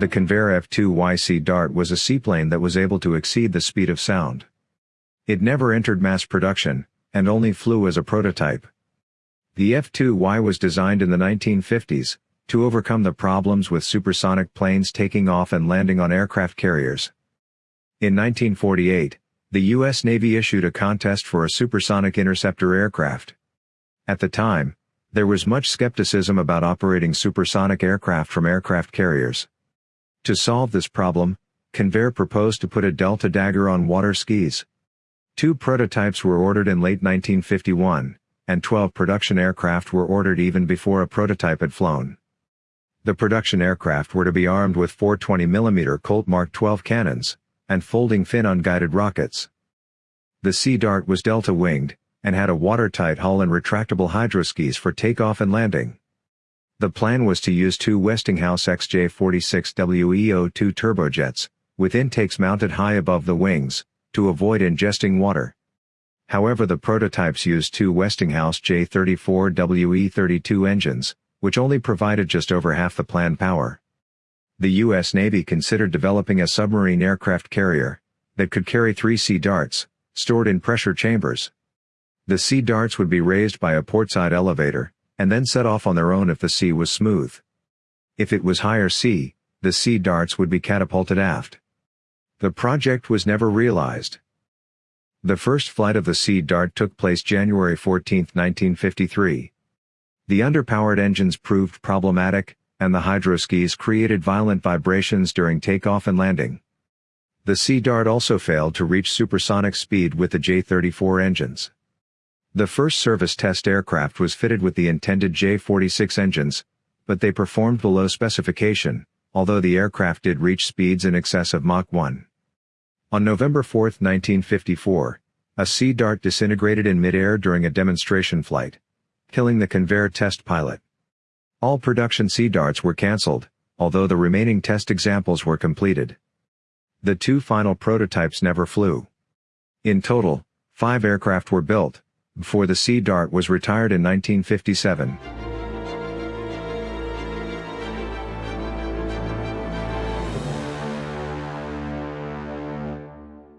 The Convair F-2Y Sea Dart was a seaplane that was able to exceed the speed of sound. It never entered mass production, and only flew as a prototype. The F-2Y was designed in the 1950s, to overcome the problems with supersonic planes taking off and landing on aircraft carriers. In 1948, the U.S. Navy issued a contest for a supersonic interceptor aircraft. At the time, there was much skepticism about operating supersonic aircraft from aircraft carriers. To solve this problem, Convair proposed to put a Delta Dagger on water skis. Two prototypes were ordered in late 1951, and 12 production aircraft were ordered even before a prototype had flown. The production aircraft were to be armed with four 20mm Colt Mark 12 cannons, and folding fin unguided rockets. The Sea Dart was delta-winged, and had a watertight hull and retractable hydroskis for takeoff and landing. The plan was to use two Westinghouse XJ46WEO2 turbojets, with intakes mounted high above the wings, to avoid ingesting water. However the prototypes used two Westinghouse J34WE32 engines, which only provided just over half the planned power. The U.S. Navy considered developing a submarine aircraft carrier, that could carry three Sea Darts, stored in pressure chambers. The Sea Darts would be raised by a portside elevator, and then set off on their own if the sea was smooth. If it was higher sea, the sea darts would be catapulted aft. The project was never realized. The first flight of the Sea Dart took place January 14, 1953. The underpowered engines proved problematic, and the hydroskis created violent vibrations during takeoff and landing. The Sea Dart also failed to reach supersonic speed with the J-34 engines. The first service test aircraft was fitted with the intended J-46 engines, but they performed below specification, although the aircraft did reach speeds in excess of Mach 1. On November 4, 1954, a Sea Dart disintegrated in midair during a demonstration flight, killing the Convair test pilot. All production Sea Darts were cancelled, although the remaining test examples were completed. The two final prototypes never flew. In total, five aircraft were built, before the Sea Dart was retired in 1957.